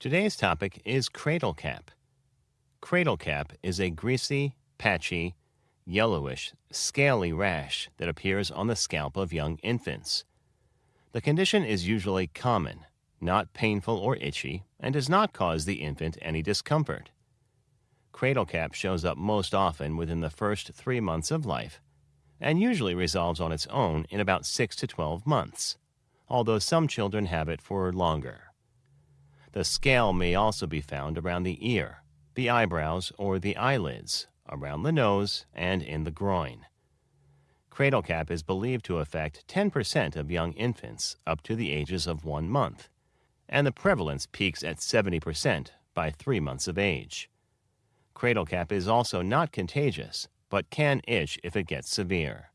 Today's topic is cradle cap. Cradle cap is a greasy, patchy, yellowish, scaly rash that appears on the scalp of young infants. The condition is usually common, not painful or itchy, and does not cause the infant any discomfort. Cradle cap shows up most often within the first three months of life and usually resolves on its own in about 6 to 12 months, although some children have it for longer. The scale may also be found around the ear, the eyebrows, or the eyelids, around the nose, and in the groin. Cradle cap is believed to affect 10% of young infants up to the ages of one month, and the prevalence peaks at 70% by three months of age. Cradle cap is also not contagious, but can itch if it gets severe.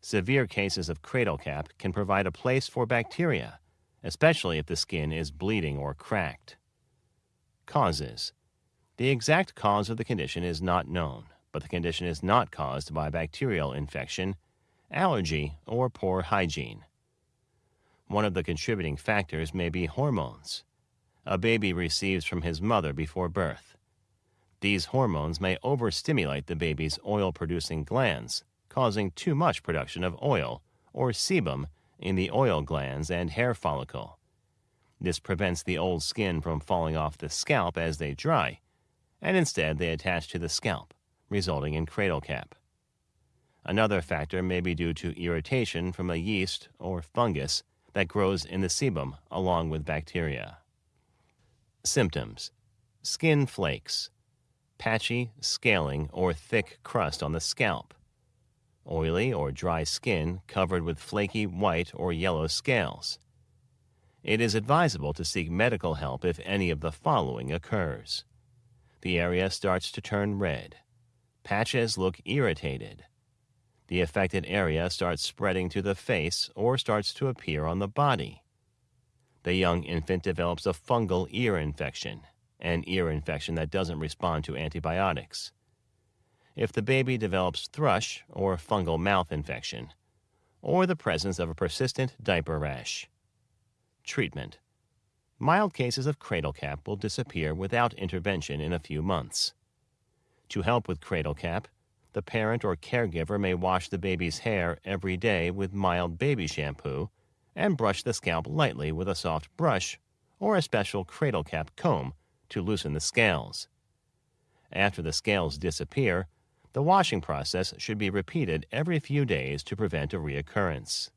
Severe cases of cradle cap can provide a place for bacteria, especially if the skin is bleeding or cracked. Causes The exact cause of the condition is not known, but the condition is not caused by bacterial infection, allergy, or poor hygiene. One of the contributing factors may be hormones. A baby receives from his mother before birth. These hormones may overstimulate the baby's oil producing glands, causing too much production of oil, or sebum, in the oil glands and hair follicle. This prevents the old skin from falling off the scalp as they dry, and instead they attach to the scalp, resulting in cradle cap. Another factor may be due to irritation from a yeast or fungus that grows in the sebum along with bacteria. Symptoms Skin flakes, patchy, scaling, or thick crust on the scalp, oily or dry skin covered with flaky white or yellow scales. It is advisable to seek medical help if any of the following occurs. The area starts to turn red. Patches look irritated. The affected area starts spreading to the face or starts to appear on the body. The young infant develops a fungal ear infection an ear infection that doesn't respond to antibiotics. If the baby develops thrush or fungal mouth infection, or the presence of a persistent diaper rash. Treatment Mild cases of cradle cap will disappear without intervention in a few months. To help with cradle cap, the parent or caregiver may wash the baby's hair every day with mild baby shampoo and brush the scalp lightly with a soft brush or a special cradle cap comb to loosen the scales. After the scales disappear, the washing process should be repeated every few days to prevent a reoccurrence.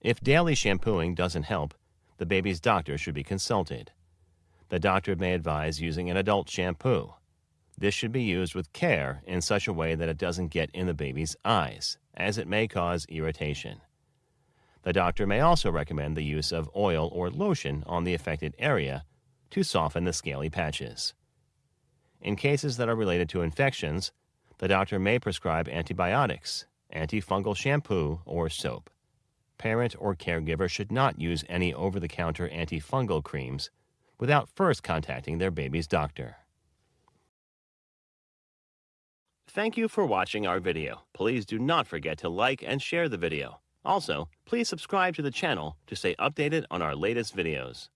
If daily shampooing doesn't help, the baby's doctor should be consulted. The doctor may advise using an adult shampoo. This should be used with care in such a way that it doesn't get in the baby's eyes, as it may cause irritation. The doctor may also recommend the use of oil or lotion on the affected area to soften the scaly patches. In cases that are related to infections, the doctor may prescribe antibiotics, antifungal shampoo, or soap. Parent or caregiver should not use any over the counter antifungal creams without first contacting their baby's doctor. Thank you for watching our video. Please do not forget to like and share the video. Also, please subscribe to the channel to stay updated on our latest videos.